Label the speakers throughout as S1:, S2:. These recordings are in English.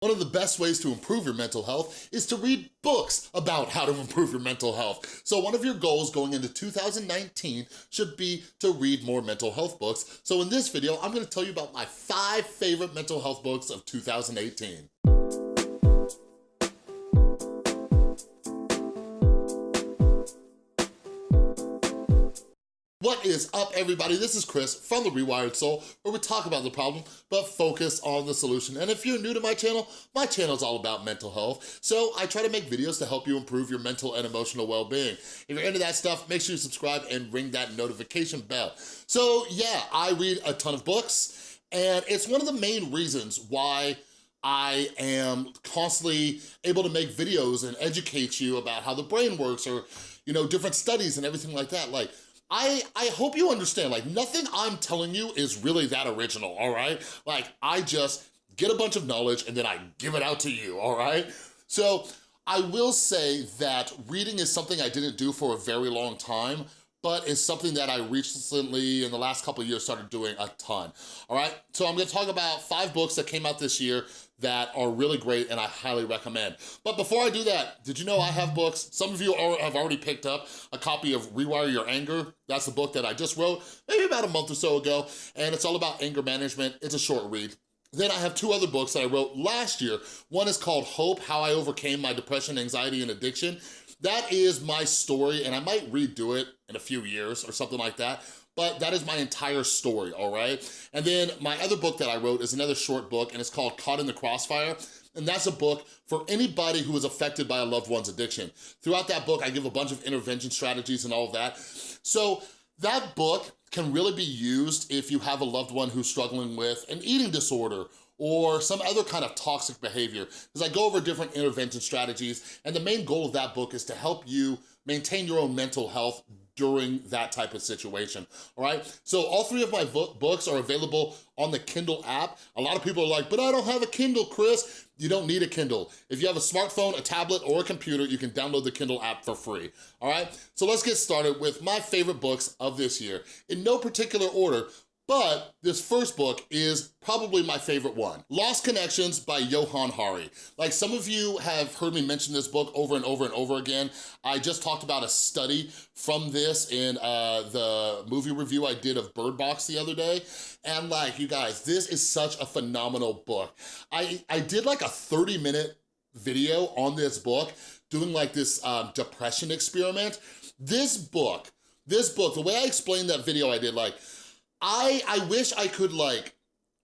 S1: One of the best ways to improve your mental health is to read books about how to improve your mental health. So one of your goals going into 2019 should be to read more mental health books. So in this video, I'm gonna tell you about my five favorite mental health books of 2018. What is up, everybody? This is Chris from The Rewired Soul, where we talk about the problem, but focus on the solution. And if you're new to my channel, my channel is all about mental health, so I try to make videos to help you improve your mental and emotional well-being. If you're into that stuff, make sure you subscribe and ring that notification bell. So yeah, I read a ton of books, and it's one of the main reasons why I am constantly able to make videos and educate you about how the brain works or, you know, different studies and everything like that. Like, I, I hope you understand, like nothing I'm telling you is really that original, all right? Like I just get a bunch of knowledge and then I give it out to you, all right? So I will say that reading is something I didn't do for a very long time, but it's something that I recently, in the last couple of years, started doing a ton, all right? So I'm gonna talk about five books that came out this year that are really great and I highly recommend. But before I do that, did you know I have books? Some of you have already picked up a copy of Rewire Your Anger. That's the book that I just wrote, maybe about a month or so ago, and it's all about anger management. It's a short read. Then I have two other books that I wrote last year. One is called Hope, How I Overcame My Depression, Anxiety, and Addiction. That is my story, and I might redo it in a few years or something like that, but that is my entire story, all right? And then my other book that I wrote is another short book, and it's called Caught in the Crossfire, and that's a book for anybody who is affected by a loved one's addiction. Throughout that book, I give a bunch of intervention strategies and all of that. So that book can really be used if you have a loved one who's struggling with an eating disorder or some other kind of toxic behavior. Because I go over different intervention strategies, and the main goal of that book is to help you maintain your own mental health during that type of situation, all right? So all three of my books are available on the Kindle app. A lot of people are like, but I don't have a Kindle, Chris. You don't need a Kindle. If you have a smartphone, a tablet, or a computer, you can download the Kindle app for free, all right? So let's get started with my favorite books of this year. In no particular order, but this first book is probably my favorite one. Lost Connections by Johann Hari. Like some of you have heard me mention this book over and over and over again. I just talked about a study from this in uh, the movie review I did of Bird Box the other day. And like, you guys, this is such a phenomenal book. I, I did like a 30 minute video on this book doing like this um, depression experiment. This book, this book, the way I explained that video I did, like, I, I wish I could like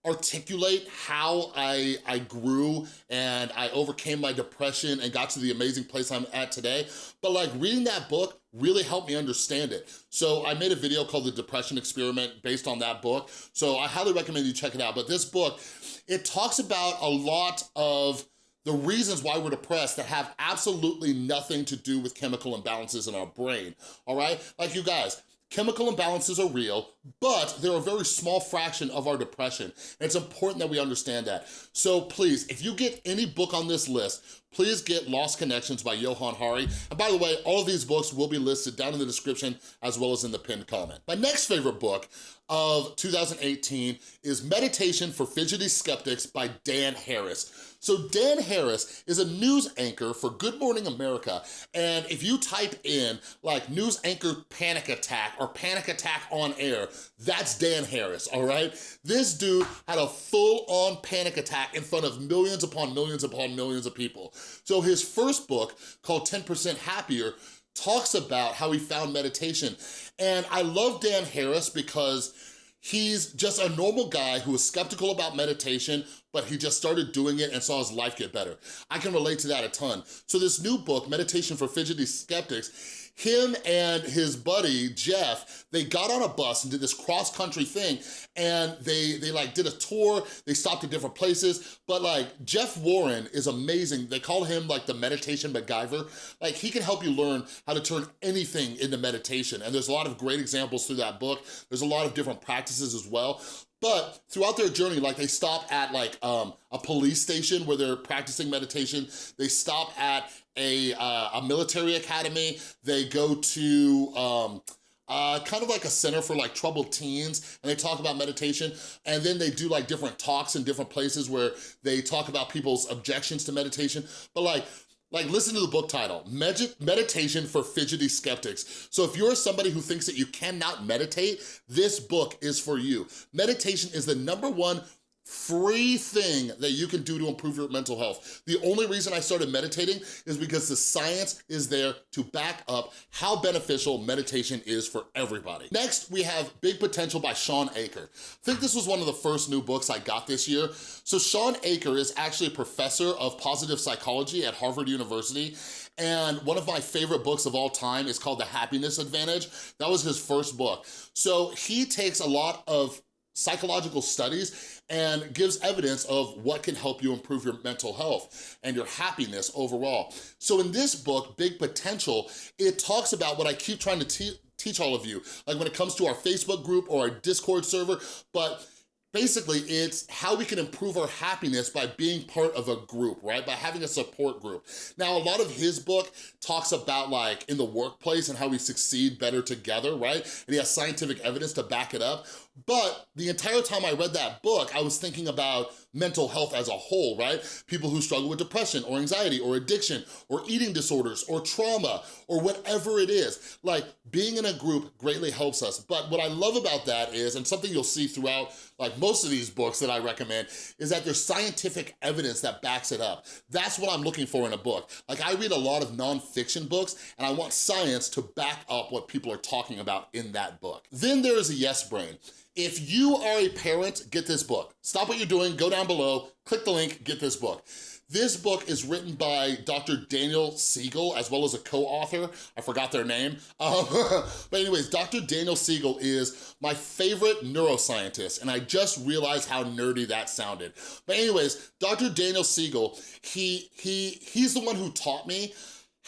S1: articulate how I, I grew and I overcame my depression and got to the amazing place I'm at today. But like reading that book really helped me understand it. So I made a video called The Depression Experiment based on that book. So I highly recommend you check it out. But this book, it talks about a lot of the reasons why we're depressed that have absolutely nothing to do with chemical imbalances in our brain, all right? Like you guys, Chemical imbalances are real, but they're a very small fraction of our depression. And it's important that we understand that. So please, if you get any book on this list, please get Lost Connections by Johann Hari. And by the way, all of these books will be listed down in the description as well as in the pinned comment. My next favorite book of 2018 is Meditation for Fidgety Skeptics by Dan Harris. So Dan Harris is a news anchor for Good Morning America, and if you type in like news anchor panic attack or panic attack on air, that's Dan Harris, all right? This dude had a full-on panic attack in front of millions upon millions upon millions of people. So his first book, called 10% Happier, talks about how he found meditation. And I love Dan Harris because he's just a normal guy who is skeptical about meditation, but he just started doing it and saw his life get better. I can relate to that a ton. So this new book, Meditation for Fidgety Skeptics, him and his buddy, Jeff, they got on a bus and did this cross-country thing, and they, they like did a tour, they stopped at different places, but like Jeff Warren is amazing. They call him like the meditation MacGyver. Like he can help you learn how to turn anything into meditation, and there's a lot of great examples through that book. There's a lot of different practices as well. But throughout their journey, like they stop at like um, a police station where they're practicing meditation. They stop at a, uh, a military academy. They go to um, uh, kind of like a center for like troubled teens, and they talk about meditation, and then they do like different talks in different places where they talk about people's objections to meditation, but like, like, listen to the book title, Meditation for Fidgety Skeptics. So if you're somebody who thinks that you cannot meditate, this book is for you. Meditation is the number one free thing that you can do to improve your mental health. The only reason I started meditating is because the science is there to back up how beneficial meditation is for everybody. Next, we have Big Potential by Shawn Achor. I think this was one of the first new books I got this year. So Shawn Achor is actually a professor of positive psychology at Harvard University, and one of my favorite books of all time is called The Happiness Advantage. That was his first book. So he takes a lot of psychological studies and gives evidence of what can help you improve your mental health and your happiness overall. So in this book, Big Potential, it talks about what I keep trying to teach all of you, like when it comes to our Facebook group or our Discord server, but Basically, it's how we can improve our happiness by being part of a group, right? By having a support group. Now, a lot of his book talks about like in the workplace and how we succeed better together, right? And he has scientific evidence to back it up. But the entire time I read that book, I was thinking about mental health as a whole, right? People who struggle with depression or anxiety or addiction or eating disorders or trauma or whatever it is. Like being in a group greatly helps us. But what I love about that is, and something you'll see throughout like most of these books that I recommend, is that there's scientific evidence that backs it up. That's what I'm looking for in a book. Like I read a lot of nonfiction books and I want science to back up what people are talking about in that book. Then there is a yes brain. If you are a parent, get this book. Stop what you're doing, go down below, click the link, get this book. This book is written by Dr. Daniel Siegel, as well as a co-author. I forgot their name. Um, but anyways, Dr. Daniel Siegel is my favorite neuroscientist, and I just realized how nerdy that sounded. But anyways, Dr. Daniel Siegel, he, he, he's the one who taught me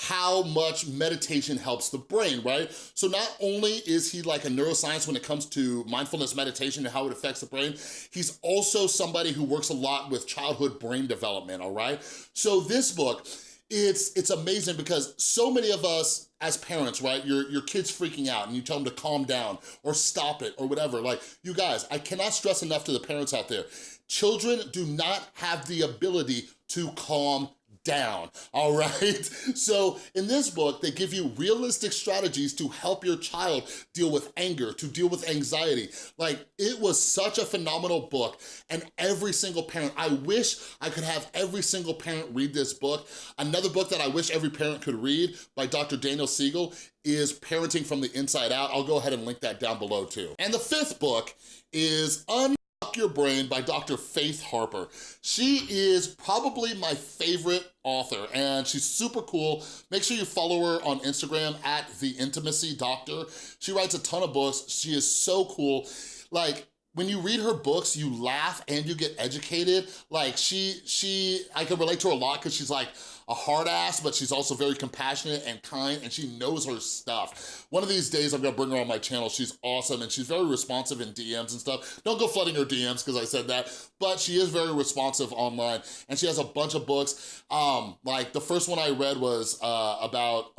S1: how much meditation helps the brain, right? So not only is he like a neuroscience when it comes to mindfulness meditation and how it affects the brain, he's also somebody who works a lot with childhood brain development, all right? So this book, it's it's amazing because so many of us as parents, right, your, your kid's freaking out and you tell them to calm down or stop it or whatever. Like, you guys, I cannot stress enough to the parents out there, children do not have the ability to calm down, all right? So in this book, they give you realistic strategies to help your child deal with anger, to deal with anxiety. Like, it was such a phenomenal book, and every single parent, I wish I could have every single parent read this book. Another book that I wish every parent could read by Dr. Daniel Siegel is Parenting from the Inside Out. I'll go ahead and link that down below too. And the fifth book is Un your Brain by Dr. Faith Harper. She is probably my favorite author and she's super cool. Make sure you follow her on Instagram at The Intimacy Doctor. She writes a ton of books. She is so cool. Like, when you read her books, you laugh and you get educated. Like she, she, I can relate to her a lot because she's like, a hard ass, but she's also very compassionate and kind, and she knows her stuff. One of these days, I'm gonna bring her on my channel. She's awesome, and she's very responsive in DMs and stuff. Don't go flooding her DMs, because I said that, but she is very responsive online, and she has a bunch of books. Um, like, the first one I read was uh, about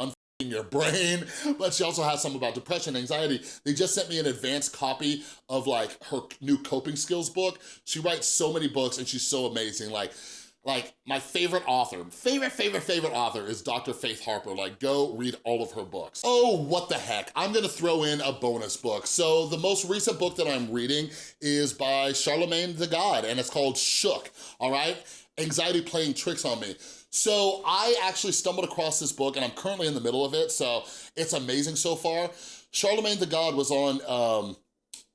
S1: your brain, but she also has some about depression, anxiety. They just sent me an advanced copy of like her new coping skills book. She writes so many books and she's so amazing. Like like my favorite author, favorite, favorite, favorite author is Dr. Faith Harper. Like go read all of her books. Oh, what the heck. I'm gonna throw in a bonus book. So the most recent book that I'm reading is by Charlamagne tha God and it's called Shook, all right? Anxiety Playing Tricks on Me. So I actually stumbled across this book and I'm currently in the middle of it, so it's amazing so far. Charlamagne tha God was on um,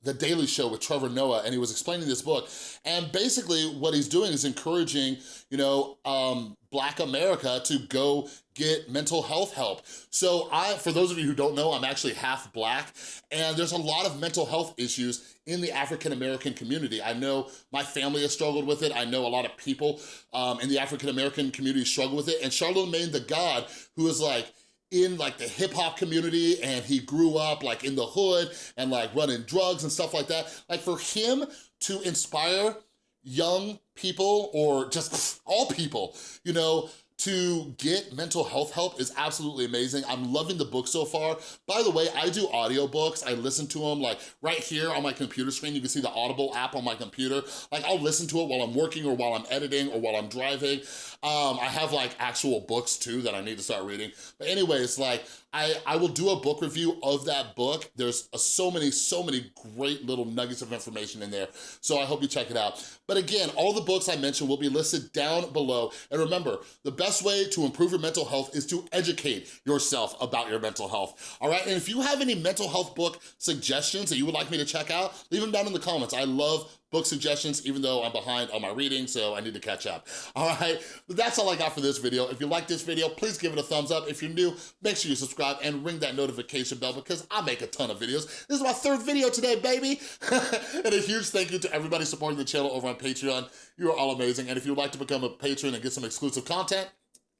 S1: the Daily Show with Trevor Noah, and he was explaining this book. And basically what he's doing is encouraging, you know, um, Black America to go get mental health help. So I, for those of you who don't know, I'm actually half Black, and there's a lot of mental health issues in the African-American community. I know my family has struggled with it. I know a lot of people um, in the African-American community struggle with it. And Charlamagne tha God, who is like, in like the hip hop community and he grew up like in the hood and like running drugs and stuff like that. Like for him to inspire young people or just all people, you know, to get mental health help is absolutely amazing. I'm loving the book so far. By the way, I do audiobooks. I listen to them like right here on my computer screen. You can see the Audible app on my computer. Like I'll listen to it while I'm working or while I'm editing or while I'm driving. Um, I have like actual books too that I need to start reading. But anyways, like I, I will do a book review of that book. There's a, so many, so many great little nuggets of information in there. So I hope you check it out. But again, all the books I mentioned will be listed down below. And remember, the best way to improve your mental health is to educate yourself about your mental health, all right? And if you have any mental health book suggestions that you would like me to check out, leave them down in the comments. I love book suggestions, even though I'm behind on my reading, so I need to catch up. All right, but that's all I got for this video. If you like this video, please give it a thumbs up. If you're new, make sure you subscribe and ring that notification bell because I make a ton of videos. This is my third video today, baby. and a huge thank you to everybody supporting the channel over on Patreon. You are all amazing. And if you'd like to become a patron and get some exclusive content,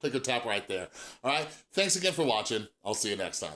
S1: click or tap right there. All right, thanks again for watching. I'll see you next time.